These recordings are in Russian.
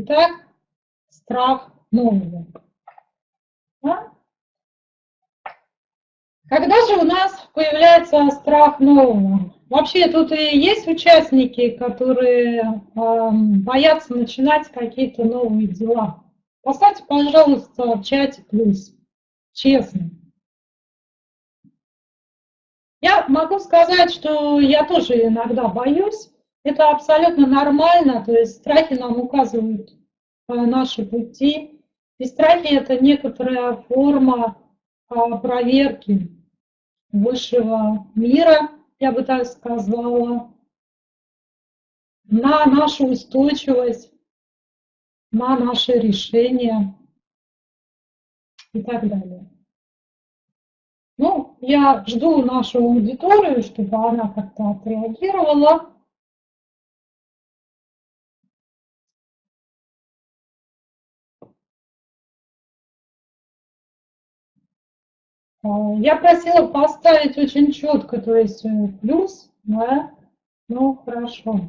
Итак, страх нового. Да? Когда же у нас появляется страх нового? Вообще тут и есть участники, которые э, боятся начинать какие-то новые дела. Поставьте, пожалуйста, в чате плюс. Честно. Я могу сказать, что я тоже иногда боюсь. Это абсолютно нормально, то есть страхи нам указывают э, наши пути. И страхи – это некоторая форма э, проверки высшего мира, я бы так сказала, на нашу устойчивость, на наши решения и так далее. Ну, я жду нашу аудиторию, чтобы она как-то отреагировала. Я просила поставить очень четко, то есть э, плюс, да, ну хорошо.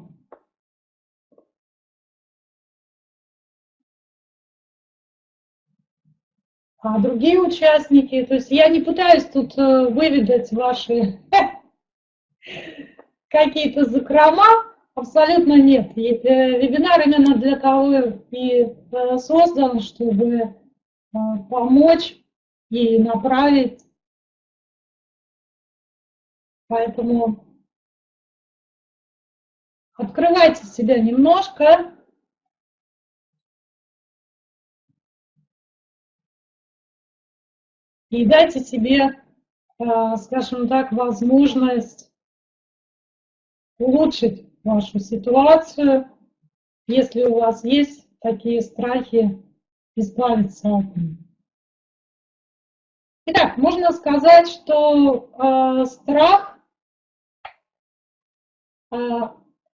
А другие участники, то есть я не пытаюсь тут э, выведать ваши какие-то закрома, абсолютно нет. Э, вебинар именно для того и создан, чтобы помочь и направить. Поэтому открывайте себя немножко. И дайте себе, э, скажем так, возможность улучшить вашу ситуацию, если у вас есть такие страхи, избавиться от них. Итак, можно сказать, что э, страх, э,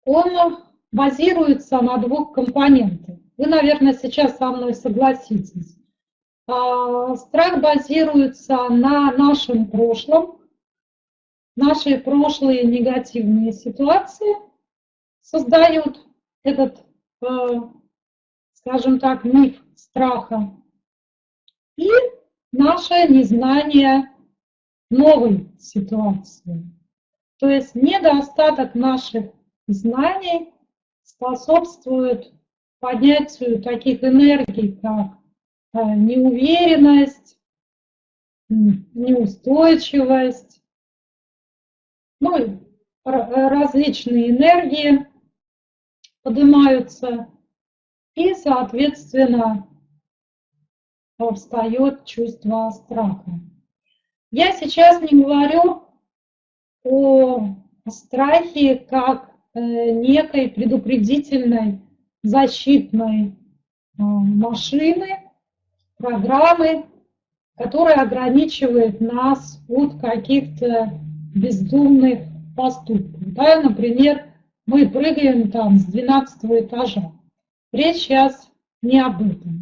он базируется на двух компонентах. Вы, наверное, сейчас со мной согласитесь. Э, страх базируется на нашем прошлом, наши прошлые негативные ситуации создают этот, э, скажем так, миф страха. И наше незнание новой ситуации. То есть недостаток наших знаний способствует поднятию таких энергий, как э, неуверенность, неустойчивость, ну, различные энергии поднимаются, и, соответственно, встает чувство страха. Я сейчас не говорю о страхе как э, некой предупредительной защитной э, машины, программы, которая ограничивает нас от каких-то бездумных поступков. Да, например, мы прыгаем там с 12 этажа. Речь сейчас не об этом.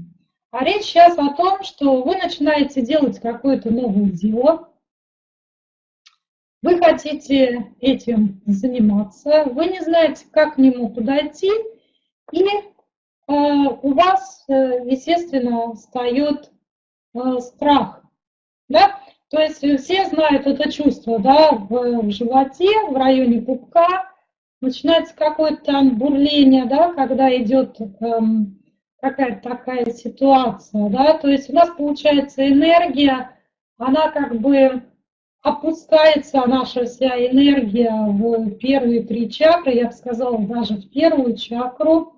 А речь сейчас о том, что вы начинаете делать какое-то новое дело, вы хотите этим заниматься, вы не знаете, как к нему подойти, и э, у вас, э, естественно, встает э, страх. Да? То есть все знают это чувство да, в, в животе, в районе пупка, начинается какое-то там бурление, да, когда идет эм, какая-то такая ситуация, да, то есть у нас получается энергия, она как бы опускается, наша вся энергия в первые три чакры, я бы сказала, даже в первую чакру,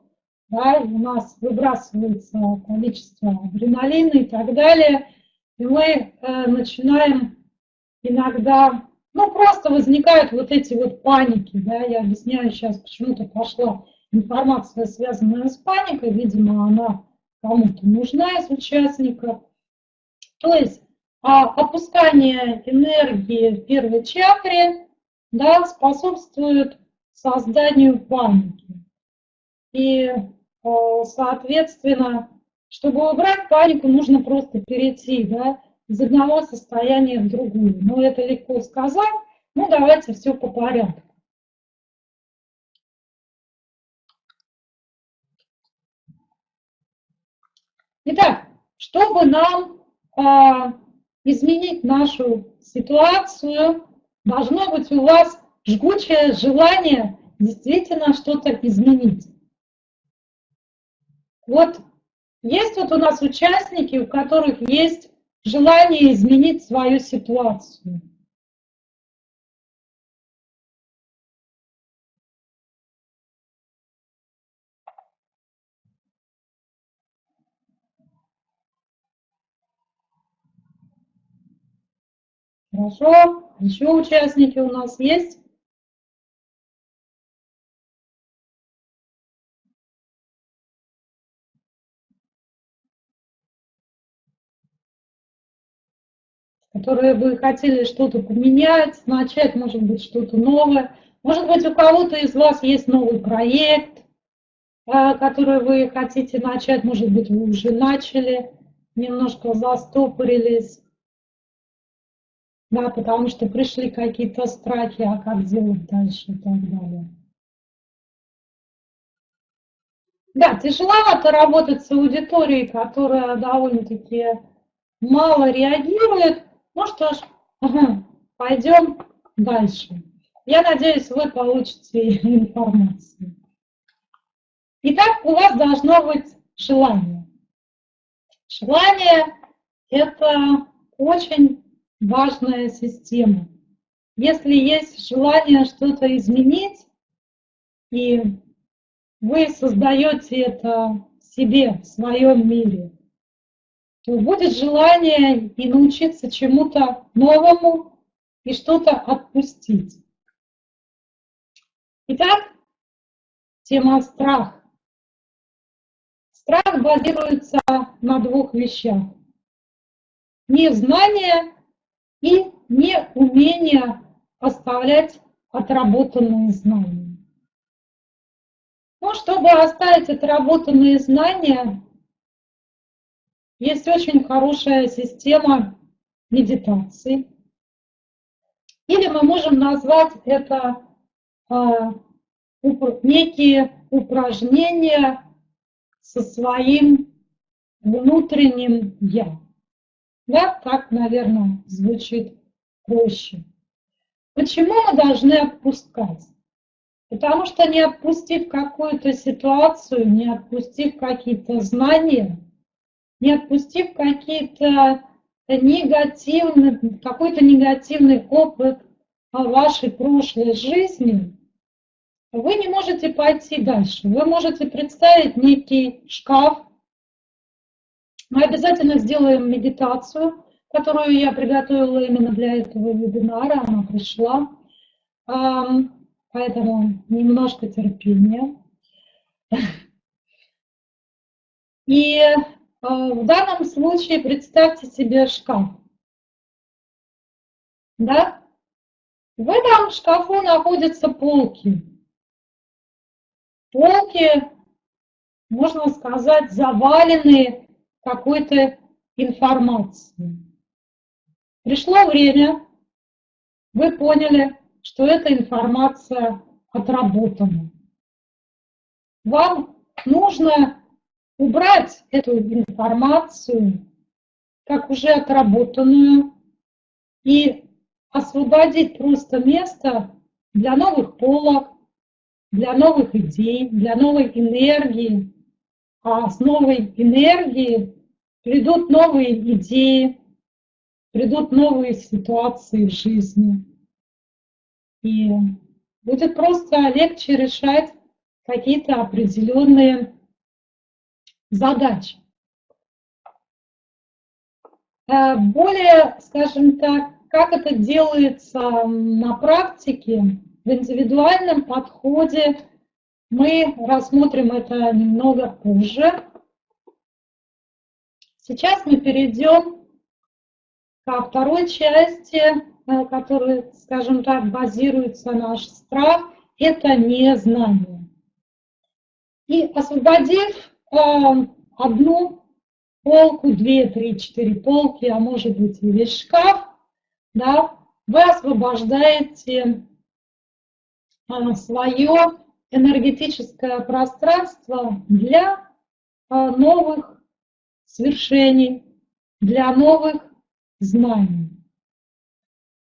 да, у нас выбрасывается количество адреналина и так далее, и мы э, начинаем иногда, ну, просто возникают вот эти вот паники, да, я объясняю сейчас, почему-то пошла информация, связанная с паникой, видимо, она кому-то нужна из участников. То есть а опускание энергии в первой чакре да, способствует созданию паники. И, э, соответственно, чтобы убрать панику, нужно просто перейти да, из одного состояния в другое. Но это легко сказать. Ну, давайте все по порядку. Итак, чтобы нам а, изменить нашу ситуацию, должно быть у вас жгучее желание действительно что-то изменить. Вот есть вот у нас участники, у которых есть желание изменить свою ситуацию. Хорошо. Еще участники у нас есть? которые бы хотели что-то поменять, начать, может быть, что-то новое. Может быть, у кого-то из вас есть новый проект, а, который вы хотите начать, может быть, вы уже начали, немножко застопорились, да, потому что пришли какие-то страхи, а как делать дальше и так далее. Да, тяжеловато работать с аудиторией, которая довольно-таки мало реагирует, ну что ж, пойдем дальше. Я надеюсь, вы получите информацию. Итак, у вас должно быть желание. Желание – это очень важная система. Если есть желание что-то изменить, и вы создаете это себе, в своем мире, то будет желание и научиться чему-то новому и что-то отпустить. Итак, тема страх. Страх базируется на двух вещах. Незнание и неумение оставлять отработанные знания. Но чтобы оставить отработанные знания, есть очень хорошая система медитации. Или мы можем назвать это а, некие упражнения со своим внутренним «я». Да, так, наверное, звучит проще. Почему мы должны отпускать? Потому что не отпустив какую-то ситуацию, не отпустив какие-то знания, не отпустив какие-то негативные, какой-то негативный опыт вашей прошлой жизни, вы не можете пойти дальше. Вы можете представить некий шкаф. Мы обязательно сделаем медитацию, которую я приготовила именно для этого вебинара. Она пришла. Поэтому немножко терпения. И а, в данном случае представьте себе шкаф. Да? В этом шкафу находятся полки. Полки, можно сказать, завалены какой-то информацией. Пришло время, вы поняли, что эта информация отработана. Вам нужно убрать эту информацию как уже отработанную и освободить просто место для новых полок, для новых идей, для новой энергии. А с новой энергией придут новые идеи, придут новые ситуации в жизни. И будет просто легче решать какие-то определенные задач. Э, более, скажем так, как это делается на практике, в индивидуальном подходе мы рассмотрим это немного позже. Сейчас мы перейдем ко второй части, э, которая, скажем так, базируется наш страх, это незнание. И освободив одну полку, две, три, четыре полки, а может быть и весь шкаф, да, вы освобождаете а, свое энергетическое пространство для а, новых свершений, для новых знаний.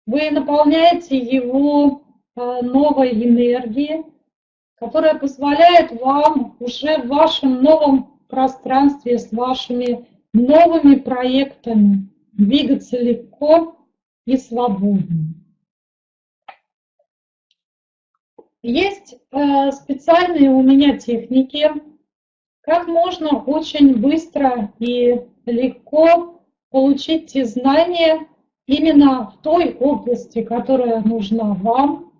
Вы наполняете его э, новой энергией, которая позволяет вам уже в вашем новом пространстве с вашими новыми проектами двигаться легко и свободно. Есть э, специальные у меня техники, как можно очень быстро и легко получить те знания именно в той области, которая нужна вам,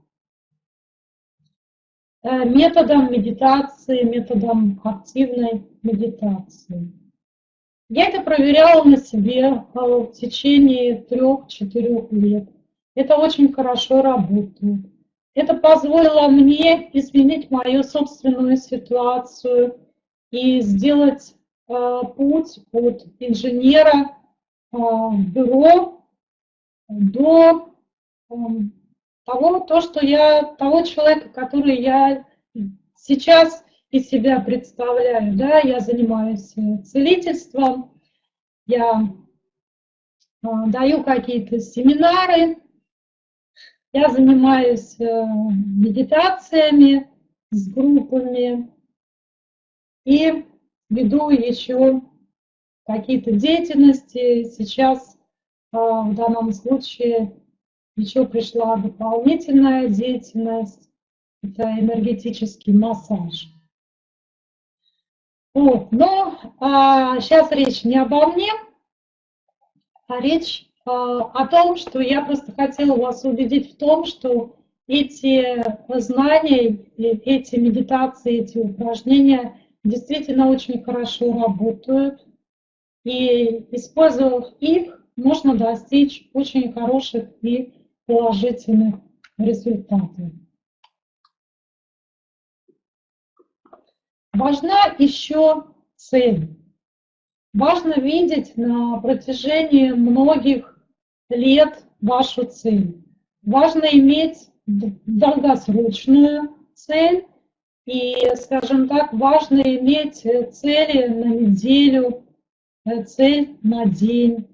э, методом медитации, методом активной медитации. Я это проверяла на себе э, в течение трех-четырех лет. Это очень хорошо работает. Это позволило мне изменить мою собственную ситуацию и сделать э, путь от инженера э, бюро до э, того, то, что я, того человека, который я сейчас из себя представляю. Да? Я занимаюсь э, целительством, я э, даю какие-то семинары, я занимаюсь э, медитациями с группами и веду еще какие-то деятельности. Сейчас э, в данном случае еще пришла дополнительная деятельность. Это энергетический массаж. Вот. Но а, сейчас речь не обо мне, а речь о том, что я просто хотела вас убедить в том, что эти знания, эти медитации, эти упражнения действительно очень хорошо работают. И использовав их, можно достичь очень хороших и положительных результатов. Важна еще цель. Важно видеть на протяжении многих лет вашу цель. Важно иметь долгосрочную цель и, скажем так, важно иметь цели на неделю, э, цель на день.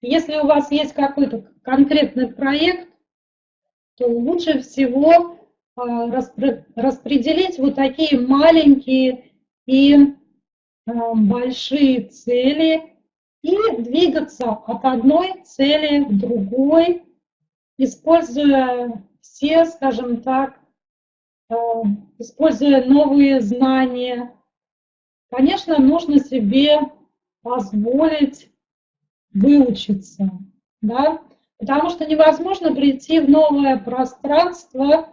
Если у вас есть какой-то конкретный проект, то лучше всего а, распределить вот такие маленькие и а, большие цели и двигаться от одной цели к другой, используя все, скажем так, э, используя новые знания. Конечно, нужно себе позволить выучиться, да, потому что невозможно прийти в новое пространство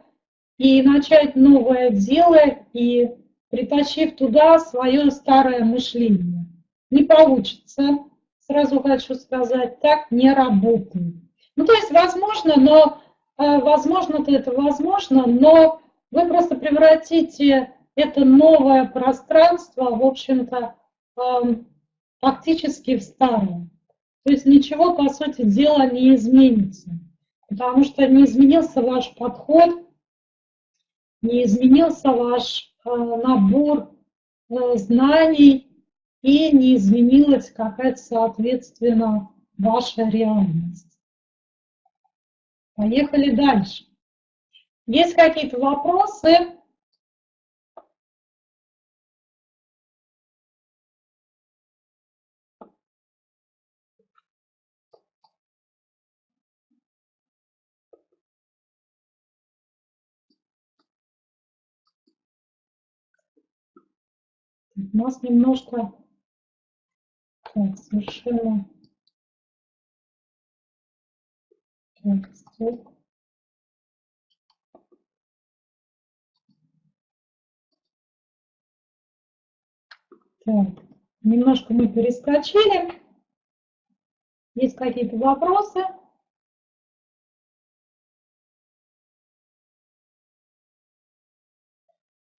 и начать новое дело и притащив туда свое старое мышление. Не получится сразу хочу сказать, так не работает. Ну, то есть возможно, но э, возможно-то это возможно, но вы просто превратите это новое пространство, в общем-то, эм, фактически в старое. То есть ничего, по сути дела, не изменится. Потому что не изменился ваш подход, не изменился ваш э, набор э, знаний, и не изменилась какая-то, соответственно, ваша реальность. Поехали дальше. Есть какие-то вопросы? У нас немножко так, совершенно. Так, стоп. Так, немножко мы перескочили. Есть какие-то вопросы?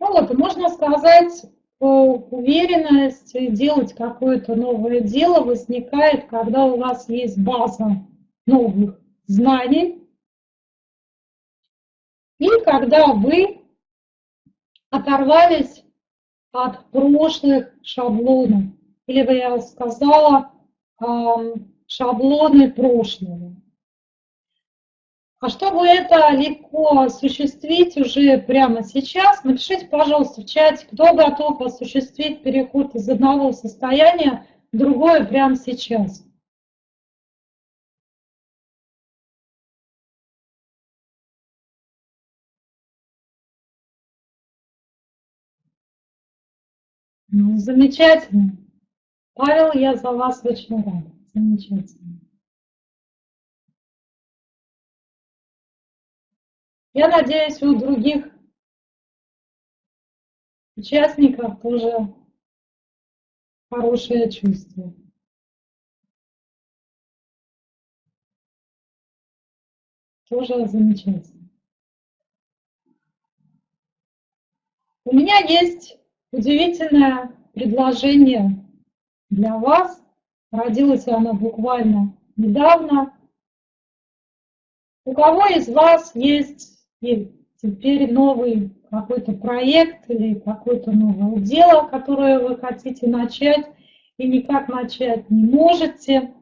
Ну вот, можно сказать, уверенность делать какое-то новое дело возникает, когда у вас есть база новых знаний, и когда вы оторвались от прошлых шаблонов, или бы я сказала, шаблоны прошлого. А чтобы это легко осуществить уже прямо сейчас, напишите, пожалуйста, в чате, кто готов осуществить переход из одного состояния в другое прямо сейчас. Ну, замечательно. Павел, я за вас очень рада. Замечательно. Я надеюсь, у других участников тоже хорошее чувство. Тоже замечательно. У меня есть удивительное предложение для вас. Родилось оно буквально недавно. У кого из вас есть и теперь новый какой-то проект или какое-то новое дело, которое вы хотите начать и никак начать не можете,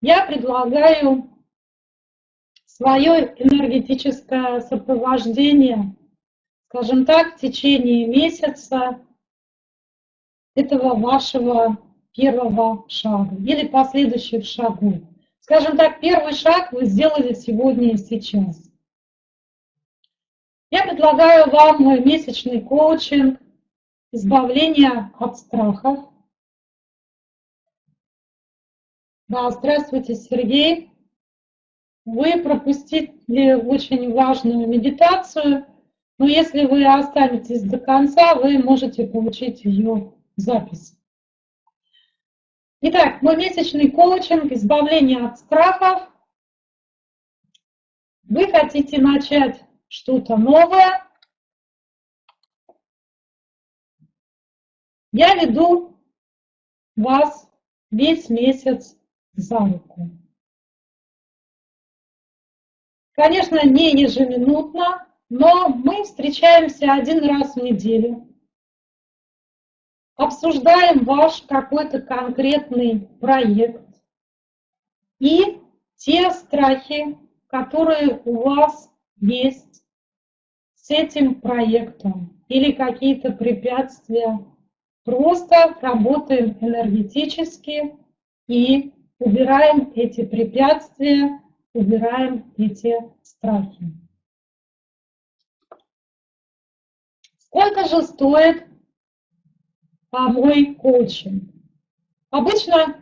я предлагаю свое энергетическое сопровождение, скажем так, в течение месяца этого вашего первого шага или последующих шагов. Скажем так, первый шаг вы сделали сегодня и сейчас. Я предлагаю вам мой месячный коучинг избавления от страхов. Да, здравствуйте, Сергей. Вы пропустили очень важную медитацию, но если вы останетесь до конца, вы можете получить ее запись. Итак, мой месячный коучинг избавления от страхов. Вы хотите начать что-то новое. Я веду вас весь месяц за руку. Конечно, не ежеминутно, но мы встречаемся один раз в неделю, обсуждаем ваш какой-то конкретный проект и те страхи, которые у вас есть с этим проектом или какие-то препятствия. Просто работаем энергетически и убираем эти препятствия, убираем эти страхи. Сколько же стоит а, мой коучинг? Обычно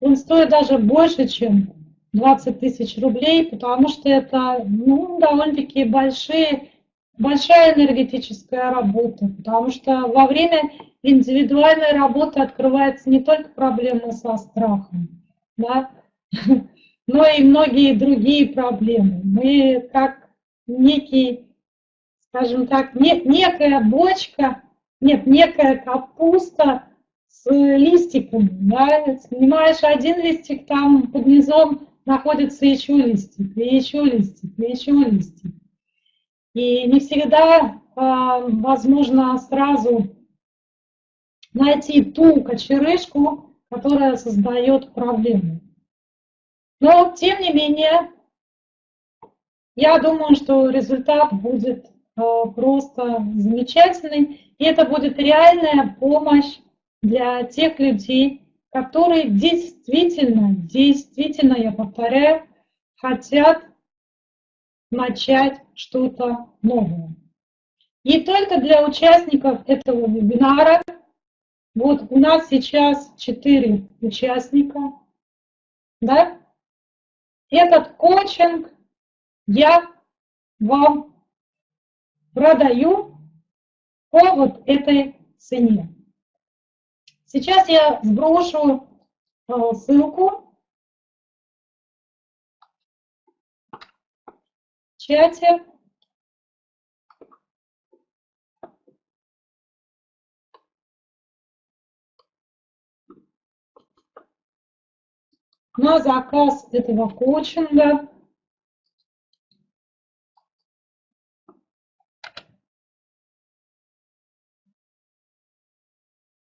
он стоит даже больше, чем 20 тысяч рублей, потому что это ну, довольно-таки большие большая энергетическая работа, потому что во время индивидуальной работы открывается не только проблема со страхом, да, но и многие другие проблемы. Мы как некий, скажем так, не, некая бочка, нет, некая капуста с листиками. Да? Снимаешь один листик, там под низом находится еще листик, и еще листик, и еще листик. И не всегда а, возможно сразу найти ту кочерышку, которая создает проблему. Но, тем не менее, я думаю, что результат будет а, просто замечательный. И это будет реальная помощь для тех людей, которые действительно, действительно, я повторяю, хотят начать что-то новое. И только для участников этого вебинара, вот у нас сейчас 4 участника, да, этот коучинг я вам продаю по вот этой цене. Сейчас я сброшу э, ссылку чате. На заказ этого коучинга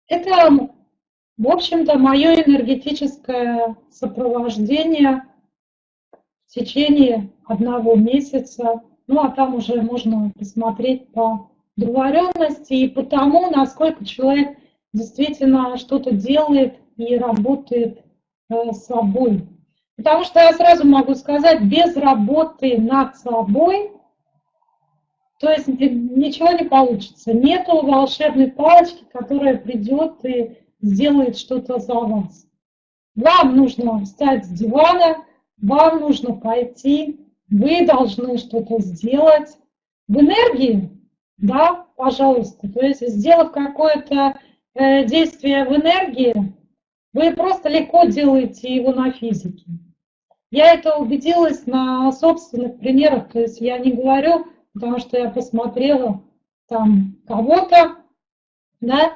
Это В общем-то, мое энергетическое сопровождение в течение одного месяца, ну а там уже можно посмотреть по договоренности и по тому, насколько человек действительно что-то делает и работает э, с собой. Потому что я сразу могу сказать, без работы над собой, то есть ничего не получится. Нету волшебной палочки, которая придет и сделает что-то за вас. Вам нужно встать с дивана, вам нужно пойти, вы должны что-то сделать. В энергии, да, пожалуйста, то есть сделав какое-то э, действие в энергии, вы просто легко делаете его на физике. Я это убедилась на собственных примерах, то есть я не говорю, потому что я посмотрела там кого-то, да,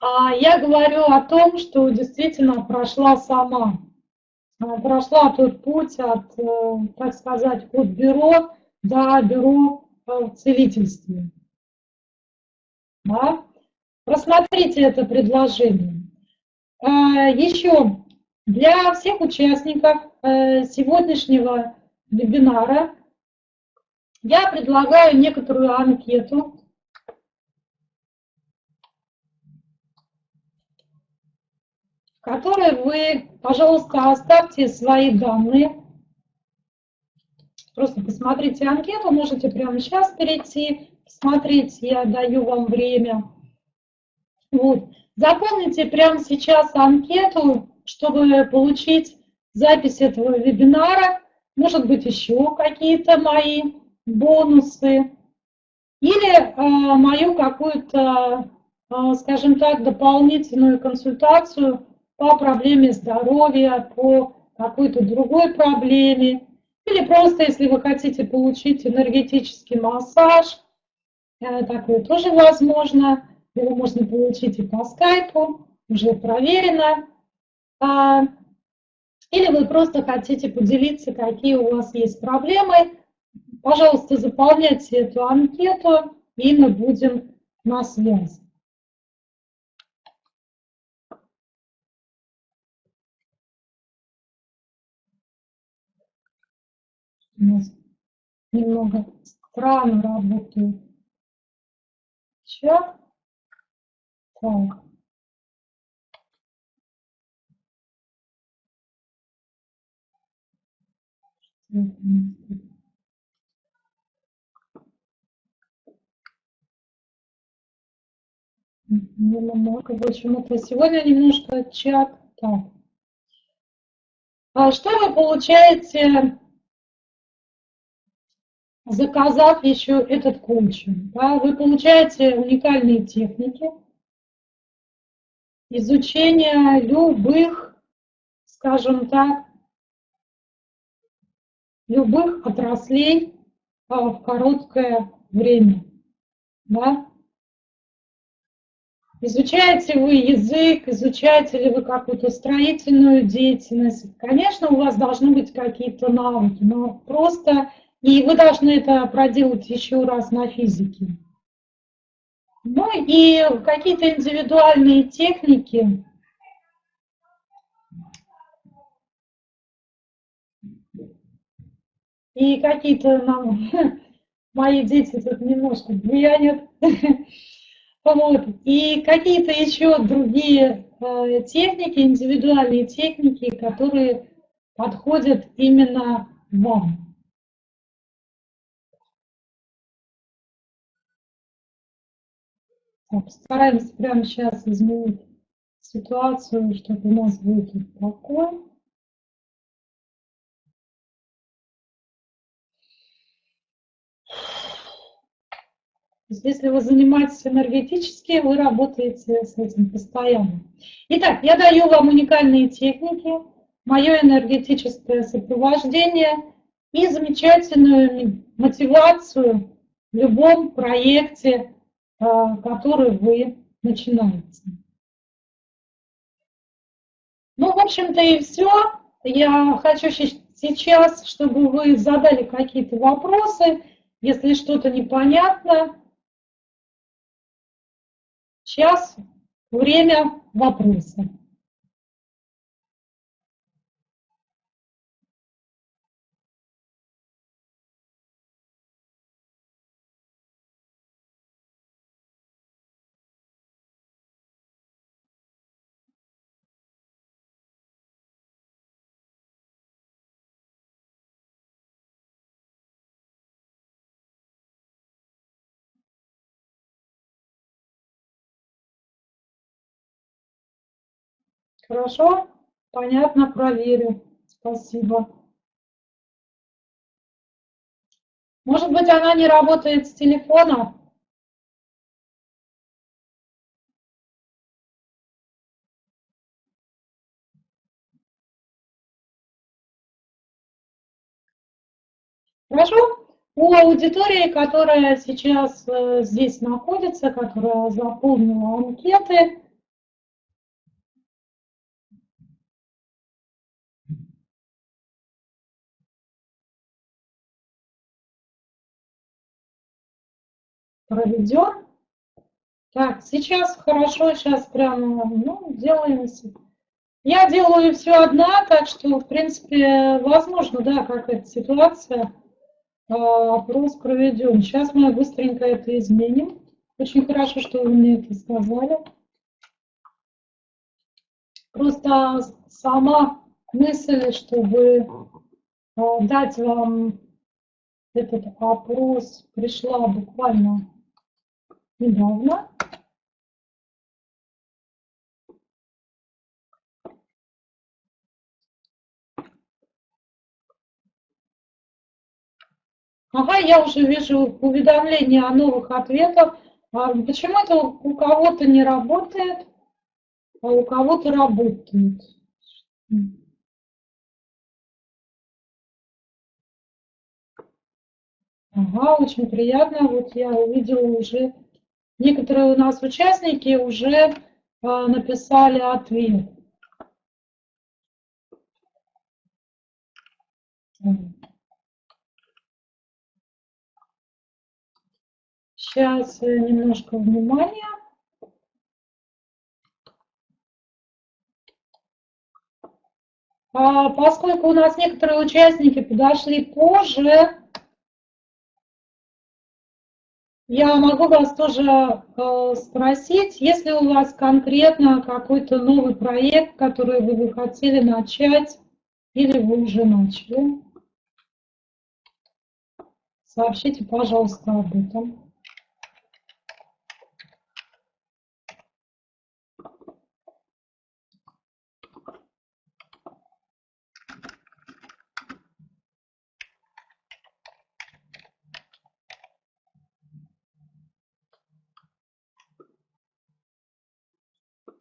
а я говорю о том, что действительно прошла сама. А, прошла тот путь от, э, так сказать, от бюро до бюро в целительстве. Да? Просмотрите это предложение. А, Еще для всех участников э, сегодняшнего вебинара я предлагаю некоторую анкету, в которой вы, пожалуйста, оставьте свои данные. Просто посмотрите анкету, можете прямо сейчас перейти, посмотреть, я даю вам время. Вот. Заполните прямо сейчас анкету, чтобы получить запись этого вебинара, может быть, еще какие-то мои бонусы, или э, мою какую-то, э, скажем так, дополнительную консультацию по проблеме здоровья, по какой-то другой проблеме, или просто, если вы хотите получить энергетический массаж, э, такое тоже возможно, его можно получить и по скайпу, уже проверено. А, или вы просто хотите поделиться, какие у вас есть проблемы, пожалуйста, заполняйте эту анкету, и мы будем на связи. У нас немного странно работает чат. Так. Немного почему-то сегодня немножко чат. Так. А что вы получаете, заказав еще этот коучинг? Да? Вы получаете уникальные техники, изучения любых, скажем так, любых отраслей а, в короткое время. Да? Изучаете вы язык, изучаете ли вы какую-то строительную деятельность. Конечно, у вас должны быть какие-то навыки, но просто и вы должны это проделать еще раз на физике. Ну и какие-то индивидуальные техники, и какие-то нам, мои дети тут немножко буянят, вот. и какие-то еще другие э, техники, индивидуальные техники, которые подходят именно вам. Постараемся прямо сейчас изменить ситуацию, чтобы у нас был покой. Если вы занимаетесь энергетически, вы работаете с этим постоянно. Итак, я даю вам уникальные техники, мое энергетическое сопровождение и замечательную мотивацию в любом проекте, который вы начинаете. Ну, в общем-то и все. Я хочу сейчас, чтобы вы задали какие-то вопросы, если что-то непонятно, Сейчас время вопроса. Хорошо? Понятно, проверю. Спасибо. Может быть, она не работает с телефона? Хорошо? У аудитории, которая сейчас э, здесь находится, которая заполнила анкеты, проведен. Так, сейчас хорошо, сейчас прямо, ну, делаем. Я делаю все одна, так что, в принципе, возможно, да, какая-то ситуация. А, опрос проведен. Сейчас мы быстренько это изменим. Очень хорошо, что вы мне это сказали. Просто сама мысль, чтобы а, дать вам этот опрос, пришла буквально недавно. Ага, я уже вижу уведомления о новых ответах. А почему это у кого-то не работает, а у кого-то работает? Ага, очень приятно. Вот я увидела уже, некоторые у нас участники уже а, написали ответ. Сейчас э, немножко внимания. А, поскольку у нас некоторые участники подошли позже, я могу вас тоже э, спросить, если у вас конкретно какой-то новый проект, который вы бы хотели начать, или вы уже начали, сообщите, пожалуйста, об этом.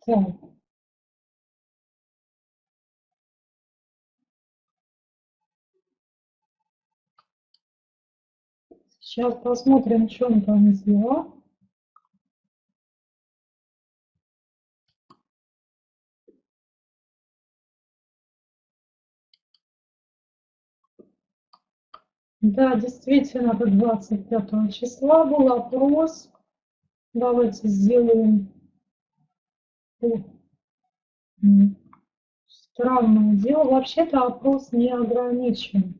Так. Сейчас посмотрим, что он там сделал. Да, действительно, до 25 числа был опрос. Давайте сделаем Странное дело. Вообще-то опрос не ограничен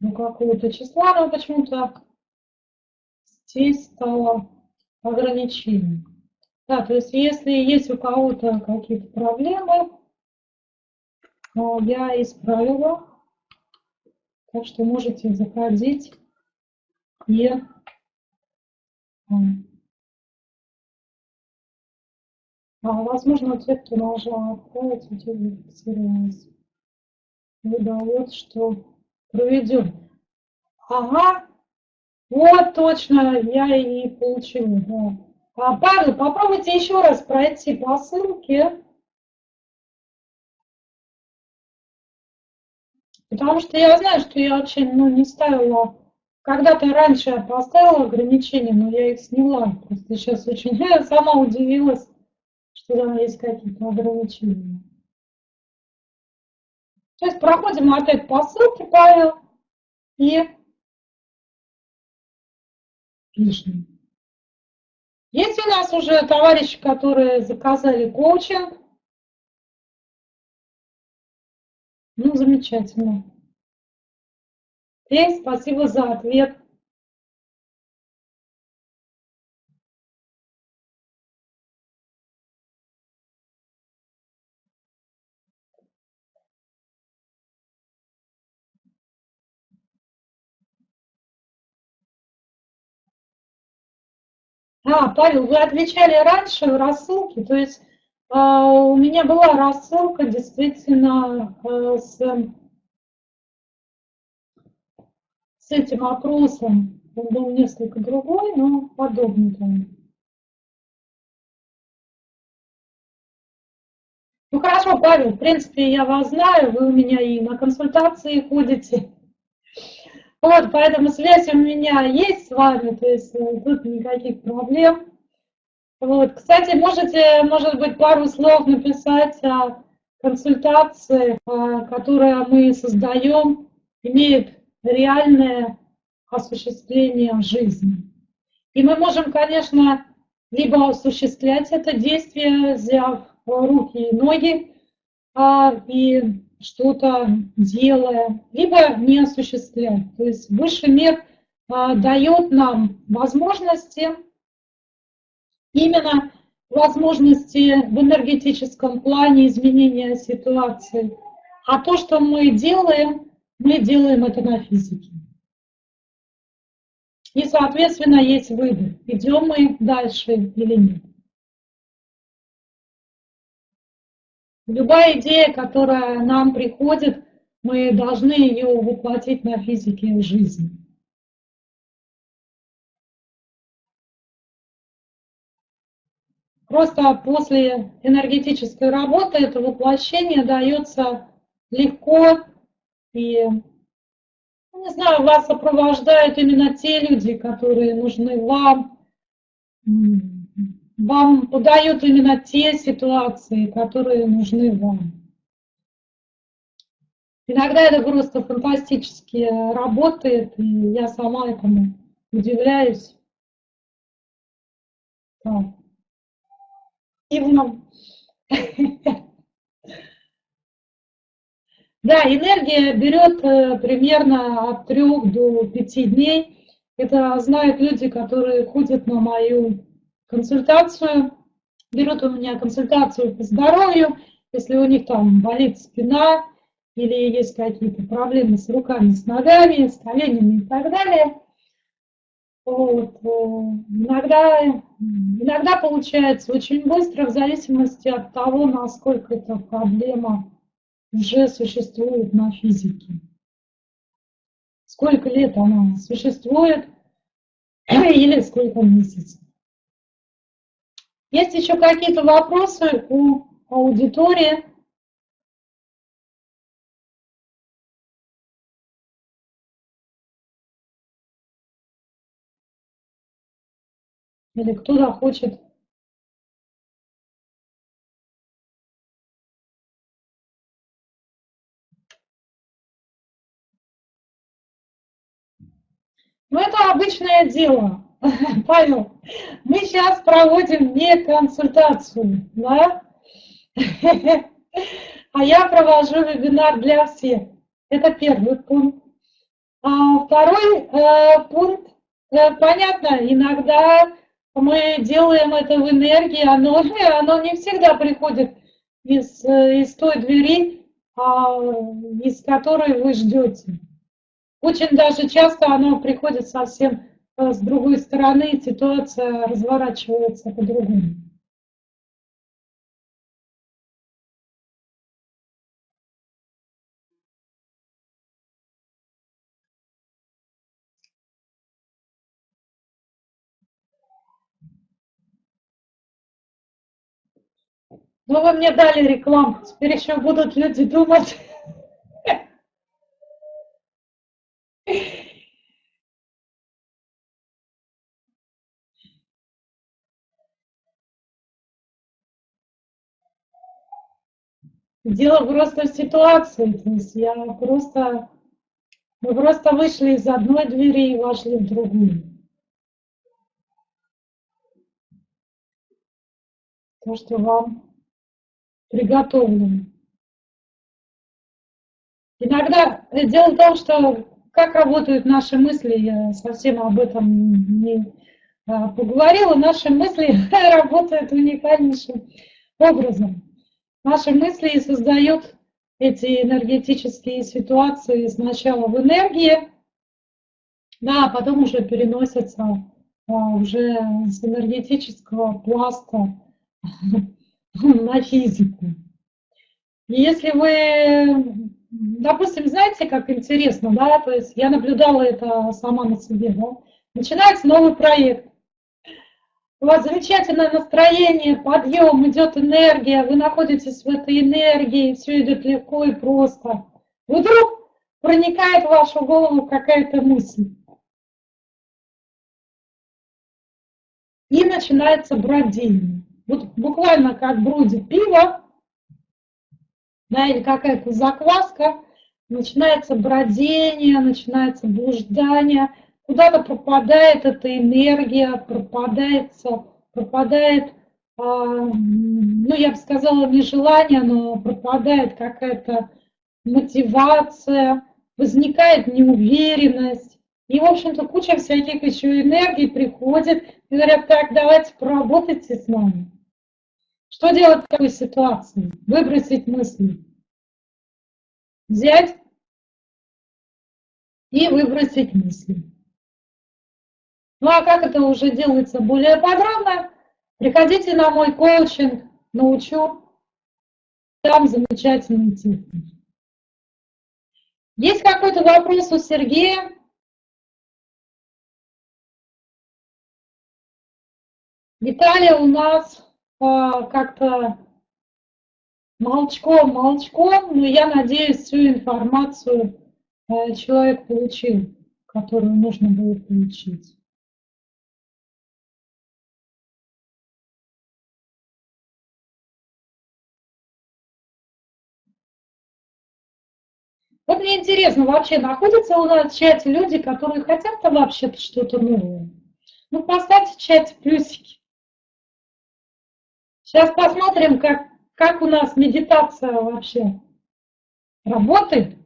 до какого-то числа, но почему-то здесь стало ограничение. Да, то есть если есть у кого-то какие-то проблемы, я исправила. Так что можете заходить и возможно, те, кто нажал «Отправить», идентифицировалось. Выдает, что проведен. Ага, вот точно, я и получила. Да. А, Павел, попробуйте еще раз пройти по ссылке. Потому что я знаю, что я очень ну, не ставила... Когда-то раньше я поставила ограничения, но я их сняла. Просто сейчас очень... Я сама удивилась там есть какие-то ограничения. Сейчас проходим опять по ссылке, Павел, и пишем. Есть у нас уже товарищи, которые заказали коучинг? Ну, замечательно. И спасибо за ответ. А, Павел, вы отвечали раньше в рассылке, то есть А, у меня была рассылка действительно э, с, с этим опросом. Он был несколько другой, но подобный там. Ну хорошо, Павел, в принципе, я вас знаю, вы у меня и на консультации ходите. Вот, поэтому связь у меня есть с вами, то есть э, тут никаких проблем. Вот, кстати, можете, может быть, пару слов написать о консультации, э, которую мы создаем, имеет реальное осуществление в жизни. И мы можем, конечно, либо осуществлять это действие, взяв руки и ноги а, и что-то делая, либо не осуществлять. То есть высший мир а, дает нам возможности, именно возможности в энергетическом плане изменения ситуации. А то, что мы делаем, мы делаем это на физике. И, соответственно, есть выбор, идем мы дальше или нет. Любая идея, которая нам приходит, мы должны ее воплотить на физике жизни. Просто после энергетической работы это воплощение дается легко и, ну, не знаю, вас сопровождают именно те люди, которые нужны вам, вам подают именно те ситуации, которые нужны вам. Иногда это просто фантастически работает, и я сама этому удивляюсь. Так. Да, энергия берет э, примерно от трех до пяти дней. Это знают люди, которые ходят на мою консультацию, берут у меня консультацию по здоровью, если у них там болит спина или есть какие-то проблемы с руками, с ногами, с коленями и так далее. Вот. Э, иногда, иногда получается очень быстро, в зависимости от того, насколько эта проблема уже существует на физике. Сколько лет она существует или сколько месяцев. Есть еще какие-то вопросы у аудитории? Или кто-то хочет Ну, это обычное дело. Павел, мы сейчас проводим не консультацию, да? А я провожу вебинар для всех. Это первый пункт. А второй э, пункт, э, понятно, иногда мы делаем это в энергии, оно, оно не всегда приходит из, э, из той двери, а, из которой вы ждете. Очень даже часто оно приходит совсем с другой стороны ситуация разворачивается по-другому. Ну, вы мне дали рекламу, теперь еще будут люди думать. Дело просто в ситуации. То есть я просто... Мы просто вышли из одной двери и вошли в другую. То, что вам приготовлено. Иногда дело в том, что как работают наши мысли, я совсем об этом не а, поговорила, наши мысли работают уникальнейшим образом. Наши мысли создают эти энергетические ситуации сначала в энергии, да, а потом уже переносятся а, уже с энергетического пласта на физику. И если вы, допустим, знаете, как интересно, да, то есть я наблюдала это сама на себе, да, начинается новый проект, у вас замечательное настроение, подъем, идет энергия, вы находитесь в этой энергии, все идет легко и просто. Вдруг проникает в вашу голову какая-то мысль. И начинается бродение. Вот буквально как бродит пиво, да, или какая-то закваска, начинается бродение, начинается блуждание – куда-то пропадает эта энергия, пропадает, пропадает, а, ну, я бы сказала, не желание, но пропадает какая-то мотивация, возникает неуверенность. И, в общем-то, куча всяких еще энергий приходит и говорят, так, давайте поработайте с нами. Что делать в такой ситуации? Выбросить мысли. Взять и выбросить мысли. Ну а как это уже делается более подробно, приходите на мой коучинг, научу. Там замечательные техники. Есть какой-то вопрос у Сергея? Виталий у нас а, как-то молчком, молчком, но я надеюсь, всю информацию а, человек получил, которую нужно было получить. Вот мне интересно, вообще находятся у нас в чате люди, которые хотят там вообще-то что-то новое? Ну, поставьте в чате плюсики. Сейчас посмотрим, как, как у нас медитация вообще работает.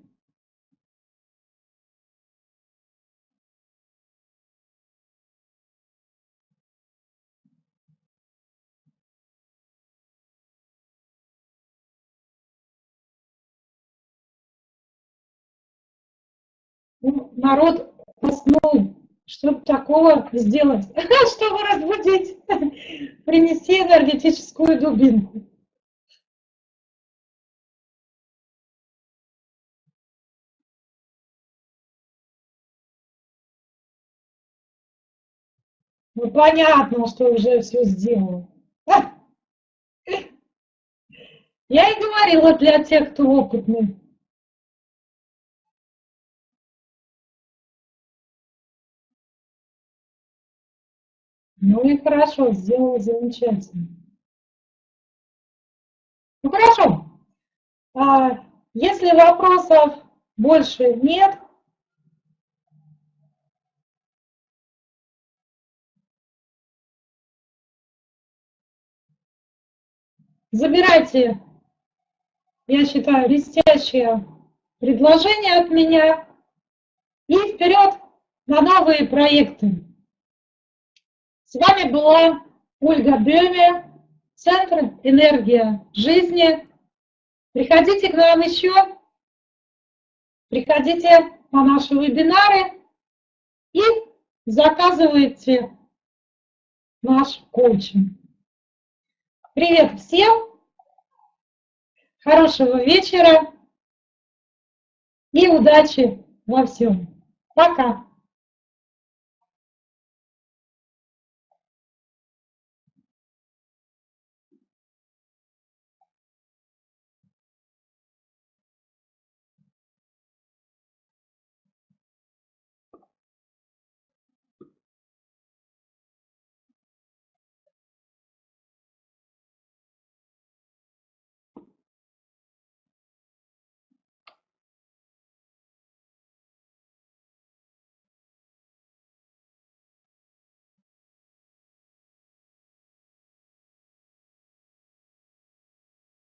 Народ уснул. Чтобы такого сделать? Чтобы разбудить, принести энергетическую дубинку. Ну, понятно, что уже все сделал. Я и говорила для тех, кто опытный. Ну и хорошо, сделала замечательно. Ну хорошо. А, если вопросов больше нет, забирайте, я считаю, блестящее предложение от меня и вперед на новые проекты. С вами была Ольга Беме, Центр «Энергия жизни». Приходите к нам еще, приходите на наши вебинары и заказывайте наш коучинг. Привет всем, хорошего вечера и удачи во всем. Пока!